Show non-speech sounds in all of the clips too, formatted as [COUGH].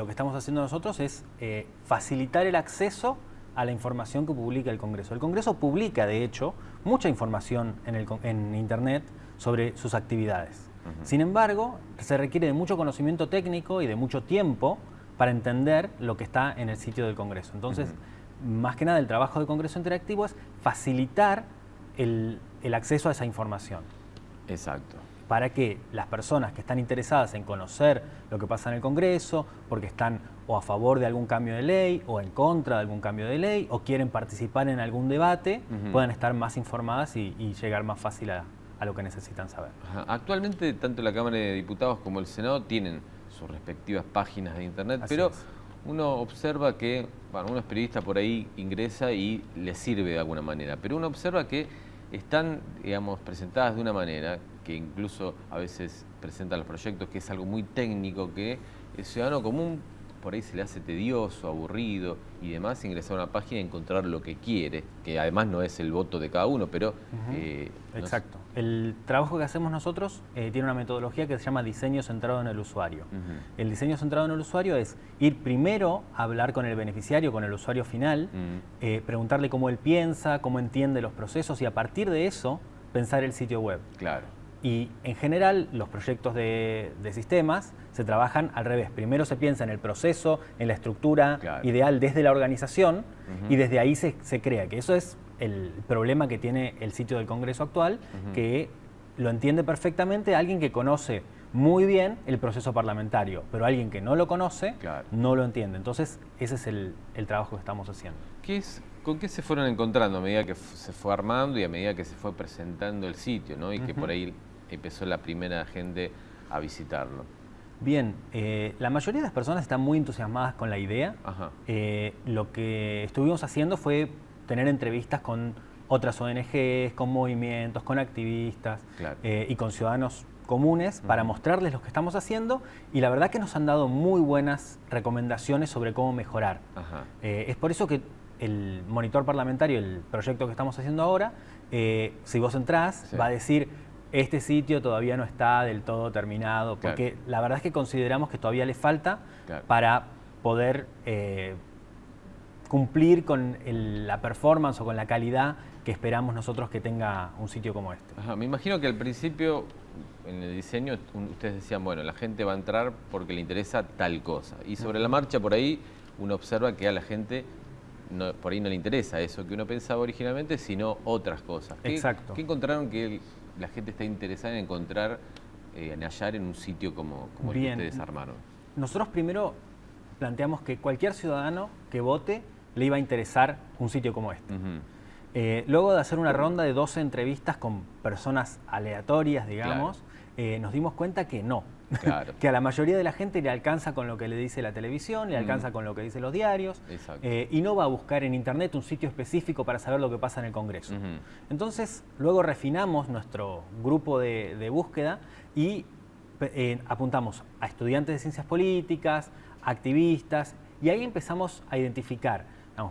Lo que estamos haciendo nosotros es eh, facilitar el acceso a la información que publica el Congreso. El Congreso publica, de hecho, mucha información en, el, en Internet sobre sus actividades. Sin embargo, se requiere de mucho conocimiento técnico y de mucho tiempo para entender lo que está en el sitio del Congreso. Entonces, más que nada, el trabajo del Congreso Interactivo es facilitar el, el acceso a esa información. Exacto para que las personas que están interesadas en conocer lo que pasa en el Congreso, porque están o a favor de algún cambio de ley o en contra de algún cambio de ley o quieren participar en algún debate, puedan estar más informadas y, llegar más fácil a, lo que necesitan saber. Actualmente tanto la Cámara de Diputados como el Senado tienen sus respectivas páginas de Internet, pero uno observa que, bueno, uno es periodista por ahí, ingresa y le sirve de alguna manera, pero uno observa que están, digamos, presentadas de una manera que incluso a veces presentan los proyectos, que es algo muy técnico, que el ciudadano común por ahí se le hace tedioso, aburrido y demás ingresar a una página y encontrar lo que quiere, que además no es el voto de cada uno, pero... Eh, Exacto. El trabajo que hacemos nosotros eh, tiene una metodología que se llama diseño centrado en el usuario. El diseño centrado en el usuario es ir primero a hablar con el beneficiario, con el usuario final, eh, preguntarle cómo él piensa, cómo entiende los procesos y a partir de eso pensar el sitio web. Claro. Y en general los proyectos de, sistemas se trabajan al revés. Primero se piensa en el proceso, en la estructura ideal desde la organización y desde ahí se, crea, que eso es el problema que tiene el sitio del Congreso actual, que lo entiende perfectamente alguien que conoce muy bien el proceso parlamentario, pero alguien que no lo conoce no lo entiende. Entonces ese es el, trabajo que estamos haciendo. ¿Qué es, ¿Con qué se fueron encontrando a medida que se fue armando y a medida que se fue presentando el sitio? ¿no? Y que por ahí empezó la primera gente a visitarlo? Bien, eh, la mayoría de las personas están muy entusiasmadas con la idea. Eh, lo que estuvimos haciendo fue tener entrevistas con otras ONGs, con movimientos, con activistas eh, y con ciudadanos comunes para mostrarles lo que estamos haciendo y la verdad que nos han dado muy buenas recomendaciones sobre cómo mejorar. es por eso que el monitor parlamentario, el proyecto que estamos haciendo ahora, si vos entrás, va a decir este sitio todavía no está del todo terminado, porque la verdad es que consideramos que todavía le falta para poder eh, cumplir con la performance o con la calidad que esperamos nosotros que tenga un sitio como este. me imagino que al principio, en el diseño, ustedes decían, bueno, la gente va a entrar porque le interesa tal cosa. Y sobre la marcha, por ahí, uno observa que a la gente por ahí no le interesa eso que uno pensaba originalmente, sino otras cosas. Exacto. ¿Qué encontraron que la gente está interesada en encontrar, eh, en hallar en un sitio como, como el que ustedes armaron? Nosotros primero planteamos que cualquier ciudadano que vote le iba a interesar un sitio como este. Eh, luego de hacer una ronda de 12 entrevistas con personas aleatorias, digamos, eh, nos dimos cuenta que no, [LAUGHS] que a la mayoría de la gente le alcanza con lo que le dice la televisión, le alcanza con lo que dicen los diarios, eh, y no va a buscar en internet un sitio específico para saber lo que pasa en el Congreso. Entonces, luego refinamos nuestro grupo de, búsqueda y eh, apuntamos a estudiantes de ciencias políticas, activistas, y ahí empezamos a identificar,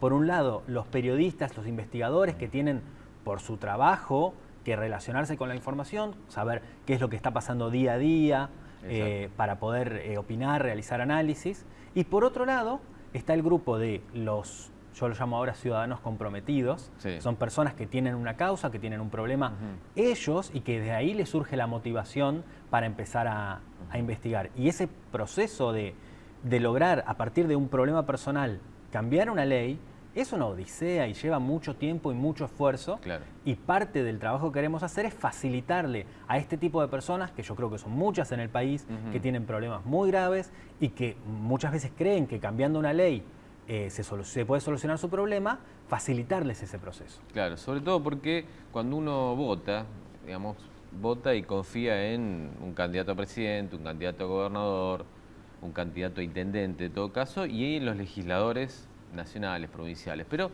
por un lado, los periodistas, los investigadores que tienen por su trabajo que relacionarse con la información, saber qué es lo que está pasando día a día, eh, para poder eh, opinar, realizar análisis. Y por otro lado, está el grupo de los, yo lo llamo ahora ciudadanos comprometidos, son personas que tienen una causa, que tienen un problema, ellos, y que de ahí les surge la motivación para empezar a, investigar. Y ese proceso de, de lograr, a partir de un problema personal, cambiar una ley, es una odisea y lleva mucho tiempo y mucho esfuerzo. Y parte del trabajo que queremos hacer es facilitarle a este tipo de personas, que yo creo que son muchas en el país, que tienen problemas muy graves y que muchas veces creen que cambiando una ley eh, se, se, puede solucionar su problema, facilitarles ese proceso. Claro, sobre todo porque cuando uno vota, digamos, vota y confía en un candidato a presidente, un candidato a gobernador, un candidato a intendente en todo caso, y los legisladores nacionales, provinciales. Pero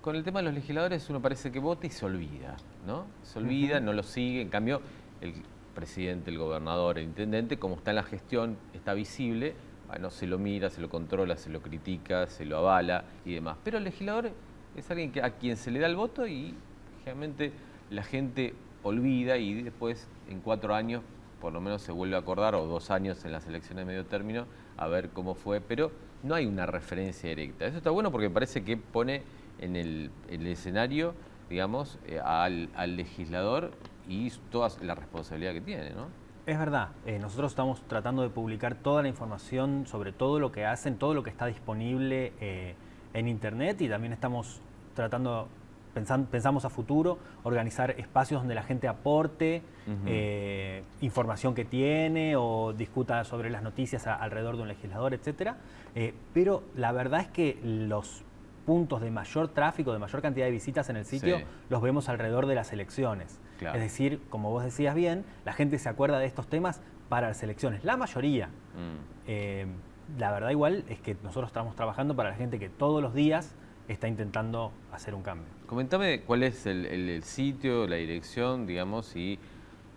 con el tema de los legisladores uno parece que vota y se olvida, ¿no? Se olvida, no lo sigue. En cambio, el presidente, el gobernador, el intendente, como está en la gestión, está visible, bueno, se lo mira, se lo controla, se lo critica, se lo avala y demás. Pero el legislador es alguien que, a quien se le da el voto y generalmente la gente olvida y después en cuatro años por lo menos se vuelve a acordar, o dos años en las elecciones de medio término, a ver cómo fue, pero no hay una referencia directa. Eso está bueno porque parece que pone en el, escenario, digamos, eh, al, legislador y toda la responsabilidad que tiene, ¿no? Es verdad, eh, nosotros estamos tratando de publicar toda la información sobre todo lo que hacen, todo lo que está disponible eh, en Internet y también estamos tratando, pensamos a futuro, organizar espacios donde la gente aporte información que tiene o discuta sobre las noticias alrededor de un legislador, etc. pero la verdad es que los puntos de mayor tráfico, de mayor cantidad de visitas en el sitio, los vemos alrededor de las elecciones. Es decir, como vos decías bien, la gente se acuerda de estos temas para las elecciones, la mayoría. Mm. Eh, la verdad igual es que nosotros estamos trabajando para la gente que todos los días está intentando hacer un cambio. Comentame cuál es el, sitio, la dirección, digamos, y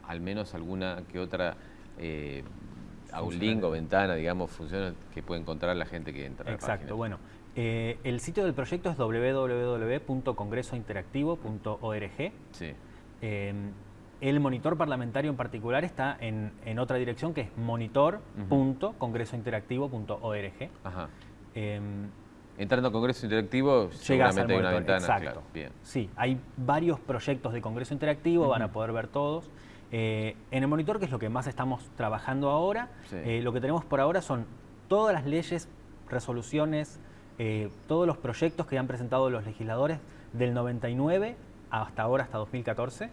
al menos alguna que otra eh, link o ventana, digamos, funciona que puede encontrar la gente que entra. Exacto, bueno, eh, el sitio del proyecto es www.congresointeractivo.org. Sí. Eh, el monitor parlamentario en particular está en, otra dirección que es monitor.congresointeractivo.org. Ajá. Eh, Entrando a Congreso Interactivo, seguramente hay una ventana. Exacto. Sí, hay varios proyectos de Congreso Interactivo, van a poder ver todos. en el monitor, que es lo que más estamos trabajando ahora, lo que tenemos por ahora son todas las leyes, resoluciones, eh, todos los proyectos que han presentado los legisladores del 99 hasta ahora, hasta 2014.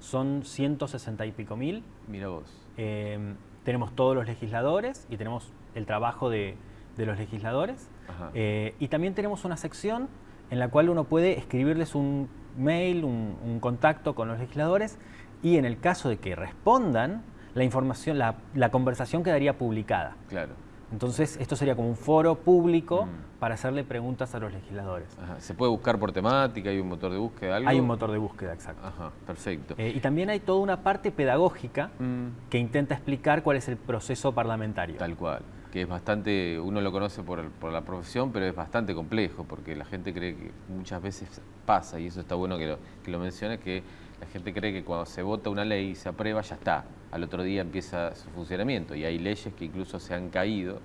Son 160 y pico mil. Mira vos. Eh, tenemos todos los legisladores y tenemos el trabajo de, los legisladores. Eh, y también tenemos una sección en la cual uno puede escribirles un mail, un, un, contacto con los legisladores y en el caso de que respondan, la información, la, la conversación quedaría publicada. Claro. Entonces, esto sería como un foro público mm. para hacerle preguntas a los legisladores. ¿Se puede buscar por temática? ¿Hay un motor de búsqueda? Hay un motor de búsqueda, exacto. Ajá, perfecto. Eh, y también hay toda una parte pedagógica mm. que intenta explicar cuál es el proceso parlamentario. Tal cual, que es bastante, uno lo conoce por, la profesión, pero es bastante complejo, porque la gente cree que muchas veces pasa, y eso está bueno que lo, que lo mencione, que la gente cree que cuando se vota una ley y se aprueba, ya está. Al otro día empieza su funcionamiento. Y hay leyes que incluso se han caído.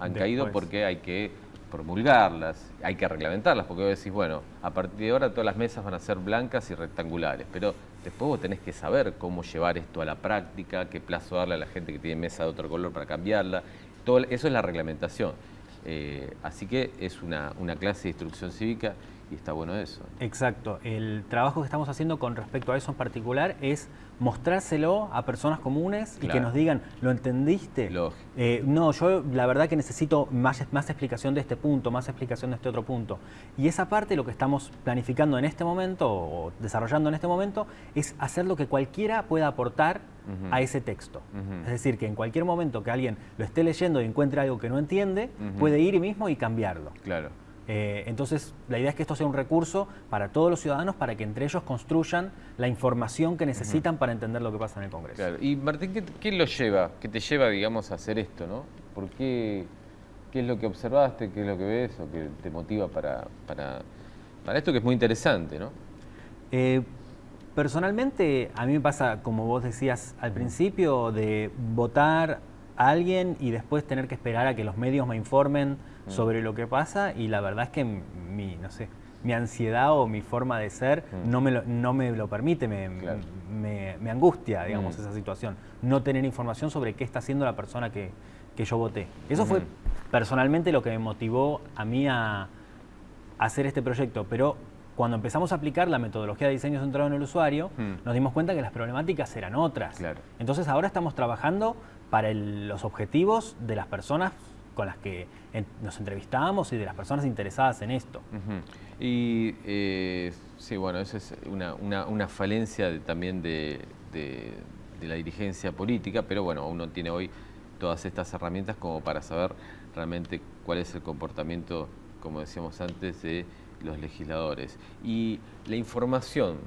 Han caído porque hay que promulgarlas, hay que reglamentarlas, porque vos decís, bueno, a partir de ahora todas las mesas van a ser blancas y rectangulares, pero después vos tenés que saber cómo llevar esto a la práctica, qué plazo darle a la gente que tiene mesa de otro color para cambiarla, todo eso es la reglamentación. Eh, así que es una, una clase de instrucción cívica y está bueno eso. Exacto. El trabajo que estamos haciendo con respecto a eso en particular es mostrárselo a personas comunes y que nos digan, ¿lo entendiste? Eh, no, yo la verdad que necesito más, más explicación de este punto, más explicación de este otro punto. Y esa parte lo que estamos planificando en este momento o desarrollando en este momento es hacer lo que cualquiera pueda aportar a ese texto. Es decir, que en cualquier momento que alguien lo esté leyendo y encuentre algo que no entiende, puede ir mismo y cambiarlo. Claro. Eh, entonces, la idea es que esto sea un recurso para todos los ciudadanos para que entre ellos construyan la información que necesitan para entender lo que pasa en el Congreso. Claro. Y Martín, ¿qué, lo lleva? ¿Qué te lleva, digamos, a hacer esto? ¿no? ¿Por qué, qué es lo que observaste? ¿Qué es lo que ves o qué te motiva para, para, esto que es muy interesante? ¿no? Eh, personalmente, a mí me pasa, como vos decías al principio, de votar a alguien y después tener que esperar a que los medios me informen Mm. sobre lo que pasa y la verdad es que mi, no sé, mi ansiedad o mi forma de ser mm. no, me lo, no me lo permite, me, me, angustia, digamos, mm. esa situación. No tener información sobre qué está haciendo la persona que, que yo voté. Eso fue personalmente lo que me motivó a mí a, hacer este proyecto, pero cuando empezamos a aplicar la metodología de diseño centrado en el usuario, nos dimos cuenta que las problemáticas eran otras. Entonces ahora estamos trabajando para los objetivos de las personas con las que nos entrevistamos y de las personas interesadas en esto. Y eh, sí, bueno, esa es una, falencia también de, la dirigencia política, pero bueno, uno tiene hoy todas estas herramientas como para saber realmente cuál es el comportamiento, como decíamos antes, de los legisladores. Y la información,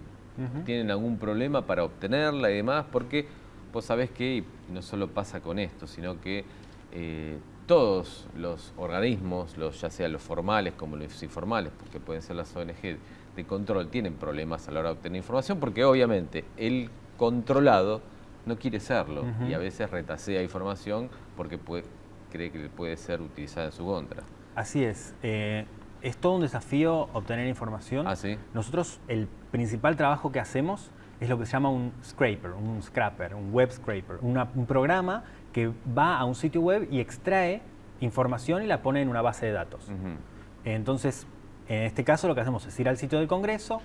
¿tienen algún problema para obtenerla y demás? Porque vos sabés que no solo pasa con esto, sino que eh, todos los organismos, los, ya sean los formales como los informales, porque pueden ser las ONG de control, tienen problemas a la hora de obtener información porque obviamente el controlado no quiere serlo y a veces retasea información porque puede, cree que puede ser utilizada en su contra. Así es. Eh, es todo un desafío obtener información. ¿Ah, sí? Nosotros el principal trabajo que hacemos es lo que se llama un scraper, un scraper, un web scraper, un programa que va a un sitio web y extrae información y la pone en una base de datos. Entonces, en este caso lo que hacemos es ir al sitio del Congreso,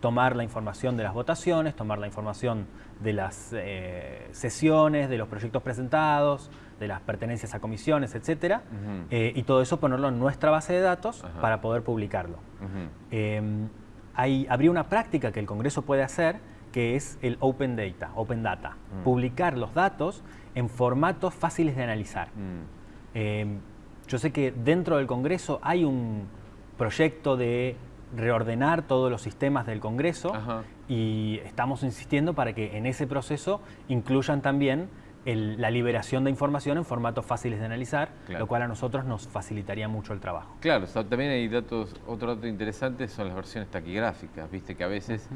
tomar la información de las votaciones, tomar la información de las eh, sesiones, de los proyectos presentados, de las pertenencias a comisiones, etcétera, eh, y todo eso ponerlo en nuestra base de datos para poder publicarlo. Em, hay, habría una práctica que el Congreso puede hacer que es el Open Data, Open Data, mm. publicar los datos en formatos fáciles de analizar. Mm. Em, yo sé que dentro del Congreso hay un proyecto de reordenar todos los sistemas del Congreso y estamos insistiendo para que en ese proceso incluyan también la liberación de información en formatos fáciles de analizar, lo cual a nosotros nos facilitaría mucho el trabajo. Claro, también hay datos, otro dato interesante son las versiones taquigráficas, viste que a veces,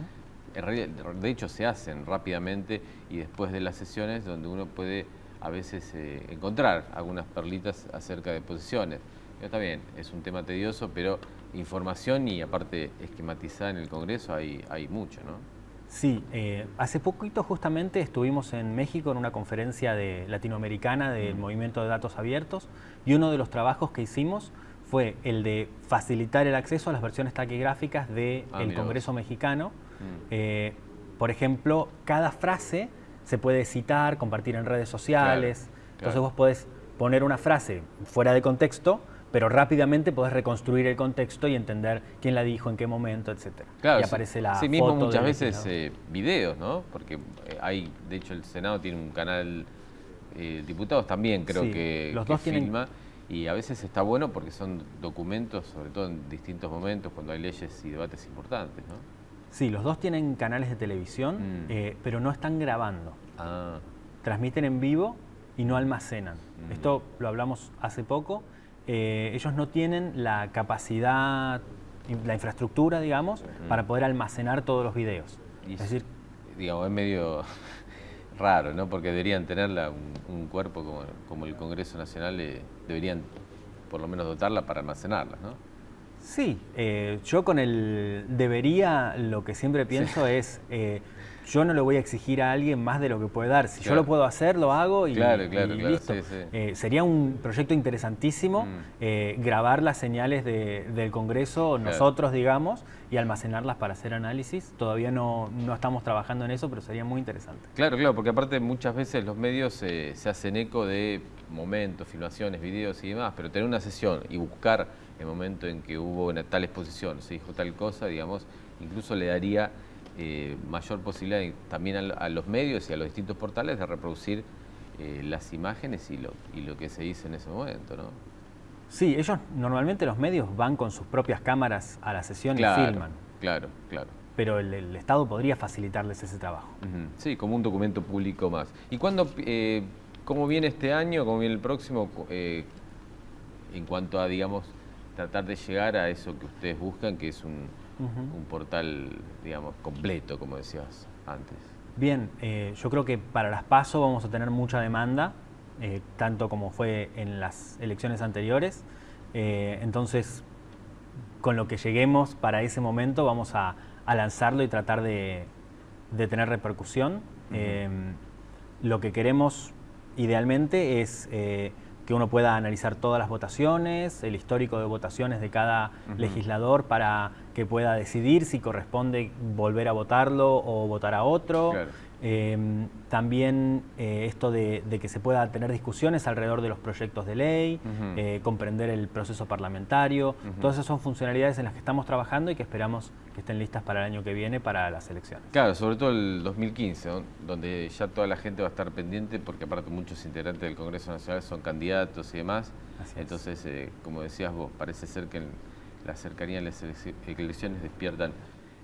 de hecho se hacen rápidamente y después de las sesiones donde uno puede a veces eh, encontrar algunas perlitas acerca de posiciones. está bien, es un tema tedioso, pero información y aparte esquematizada en el Congreso hay, hay mucho, ¿no? Sí, eh, hace poquito justamente estuvimos en México en una conferencia de, latinoamericana del Movimiento de Datos Abiertos y uno de los trabajos que hicimos fue el de facilitar el acceso a las versiones taquigráficas del ah, Congreso mexicano. Mm. Eh, por ejemplo, cada frase se puede citar, compartir en redes sociales. Entonces vos podés poner una frase fuera de contexto pero rápidamente podés reconstruir el contexto y entender quién la dijo, en qué momento, etc. Claro, y aparece la sí mismo muchas veces eh, videos, ¿no? Porque eh, hay, de hecho el Senado tiene un canal, eh, diputados también creo que, los dos filma, y a veces está bueno porque son documentos, sobre todo en distintos momentos, cuando hay leyes y debates importantes, ¿no? Sí, los dos tienen canales de televisión, mm. eh, pero no están grabando. Ah. Transmiten en vivo y no almacenan. Mm. Esto lo hablamos hace poco eh, ellos no tienen la capacidad, la infraestructura, digamos, para poder almacenar todos los videos. es decir, digamos, es medio [LAUGHS] raro, ¿no? Porque deberían tenerla, un, cuerpo como, el Congreso Nacional, eh, deberían por lo menos dotarla para almacenarla, ¿no? Sí, eh, yo con el debería lo que siempre pienso es yo no le voy a exigir a alguien más de lo que puede dar. Si yo lo puedo hacer, lo hago y, listo. Eh, sería un proyecto interesantísimo mm. eh, grabar las señales del Congreso, nosotros digamos, y almacenarlas para hacer análisis. Todavía no, estamos trabajando en eso, pero sería muy interesante. Claro, claro, porque aparte muchas veces los medios eh, se hacen eco de momentos, filmaciones, videos y demás, pero tener una sesión y buscar el momento en que hubo una tal exposición, se dijo tal cosa, digamos, incluso le daría eh, mayor posibilidad también a, los medios y a los distintos portales de reproducir eh, las imágenes y lo, y lo que se dice en ese momento, ¿no? Sí, ellos normalmente los medios van con sus propias cámaras a la sesión y filman. Claro, claro. Pero el, Estado podría facilitarles ese trabajo. Sí, como un documento público más. ¿Y cuándo, eh, cómo viene este año, cómo viene el próximo, en cuanto a, digamos, tratar de llegar a eso que ustedes buscan, que es un, un portal, digamos, completo, como decías antes. Bien, eh, yo creo que para las PASO vamos a tener mucha demanda, eh, tanto como fue en las elecciones anteriores. Eh, entonces, con lo que lleguemos para ese momento, vamos a, lanzarlo y tratar de, tener repercusión. lo que queremos idealmente es que uno pueda analizar todas las votaciones, el histórico de votaciones de cada legislador para que pueda decidir si corresponde volver a votarlo o votar a otro. Em, también eh, esto de, que se pueda tener discusiones alrededor de los proyectos de ley, eh, comprender el proceso parlamentario. Todas esas son funcionalidades en las que estamos trabajando y que esperamos que estén listas para el año que viene, para las elecciones. Claro, sobre todo el 2015, donde ya toda la gente va a estar pendiente, porque aparte muchos integrantes del Congreso Nacional son candidatos y demás. Entonces, eh, como decías vos, parece ser que la cercanía de las elecciones despiertan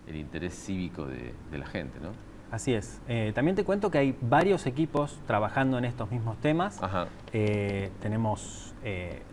el interés cívico de, de la gente, ¿no? Así es. Eh, también te cuento que hay varios equipos trabajando en estos mismos temas. Eh, tenemos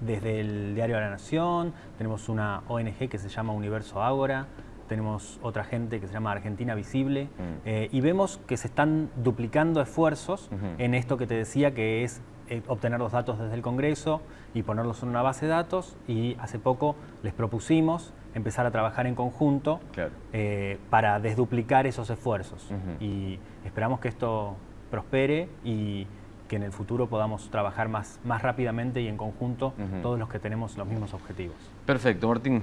desde el Diario de la Nación, tenemos una ONG que se llama Universo Ágora, tenemos otra gente que se llama Argentina Visible, Mm. eh, y vemos que se están duplicando esfuerzos en esto que te decía que es eh, obtener los datos desde el Congreso y ponerlos en una base de datos, y hace poco les propusimos empezar a trabajar en conjunto Claro. eh, para desduplicar esos esfuerzos. Y esperamos que esto prospere y que en el futuro podamos trabajar más, más rápidamente y en conjunto todos los que tenemos los mismos objetivos. Perfecto, Martín.